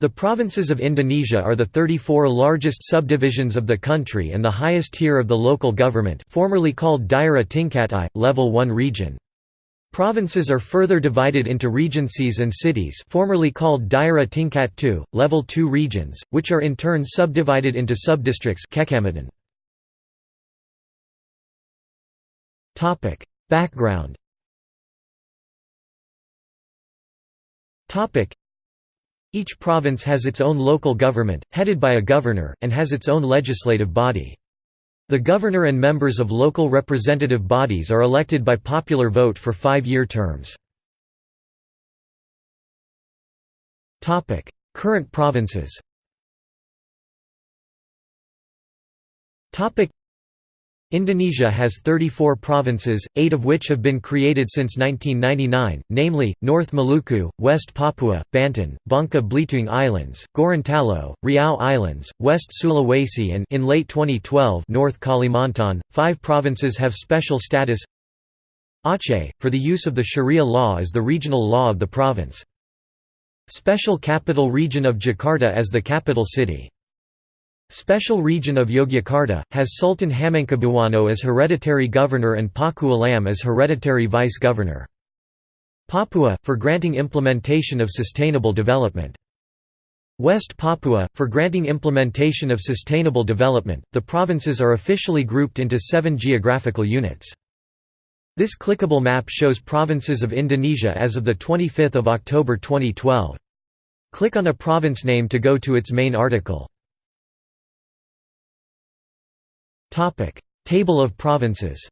The provinces of Indonesia are the 34 largest subdivisions of the country and the highest tier of the local government formerly called Daerah Tingkat I, Level 1 region. Provinces are further divided into regencies and cities formerly called Daerah Tingkat II, Level 2 regions, which are in turn subdivided into subdistricts Background each province has its own local government, headed by a governor, and has its own legislative body. The governor and members of local representative bodies are elected by popular vote for five-year terms. Current provinces Indonesia has 34 provinces, eight of which have been created since 1999, namely, North Maluku, West Papua, Banten, Bangka Belitung Islands, Gorontalo, Riau Islands, West Sulawesi and in late 2012 North Kalimantan. Five provinces have special status Aceh, for the use of the Sharia law as the regional law of the province. Special Capital Region of Jakarta as the capital city. Special Region of Yogyakarta, has Sultan Hamengkubuwono as hereditary governor and Paku Alam as hereditary vice-governor. Papua, for granting implementation of sustainable development. West Papua, for granting implementation of sustainable development. The provinces are officially grouped into seven geographical units. This clickable map shows provinces of Indonesia as of 25 October 2012. Click on a province name to go to its main article. Table of provinces.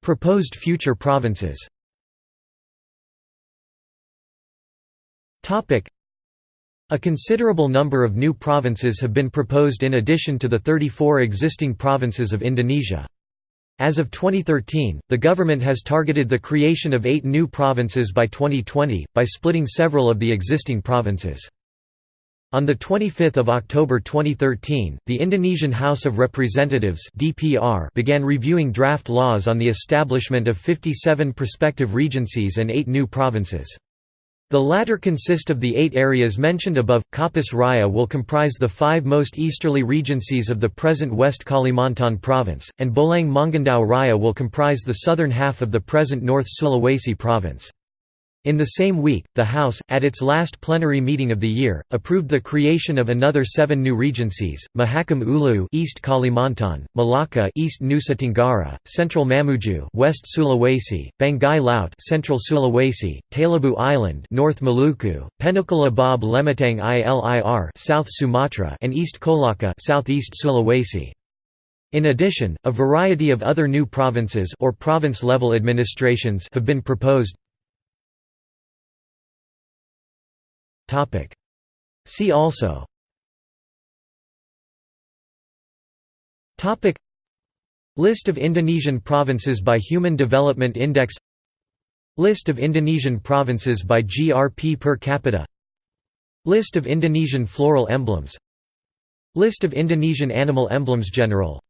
Proposed future provinces. Topic: A considerable number of new provinces have been proposed in addition to the 34 existing provinces of Indonesia. As of 2013, the government has targeted the creation of eight new provinces by 2020, by splitting several of the existing provinces. On 25 October 2013, the Indonesian House of Representatives DPR began reviewing draft laws on the establishment of 57 prospective regencies and eight new provinces. The latter consist of the eight areas mentioned above. Kapuas Raya will comprise the five most easterly regencies of the present West Kalimantan province, and Bolaang Mongondow Raya will comprise the southern half of the present North Sulawesi province. In the same week, the House, at its last plenary meeting of the year, approved the creation of another seven new regencies: Mahakam Ulu, East Kalimantan; Malaka, East Nusa Tenggara; Central Mamuju, West Sulawesi; Banggai Laut, Central Sulawesi; Taliabu Island, North Maluku; Penukal Abab Lematang Ilir, South Sumatra; and East Kolaka, Southeast Sulawesi. In addition, a variety of other new provinces or province-level administrations have been proposed. See also. List of Indonesian provinces by Human Development Index. List of Indonesian provinces by GRP per capita. List of Indonesian floral emblems. List of Indonesian animal emblems General.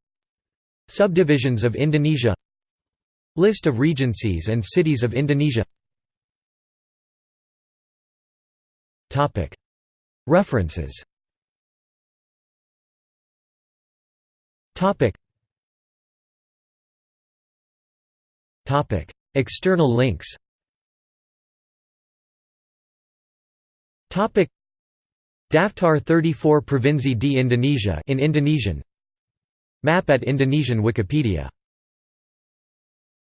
Subdivisions of Indonesia. List of regencies and cities of Indonesia References. External links. Daftar 34 Provinsi di Indonesia in Indonesian. Map at Indonesian Wikipedia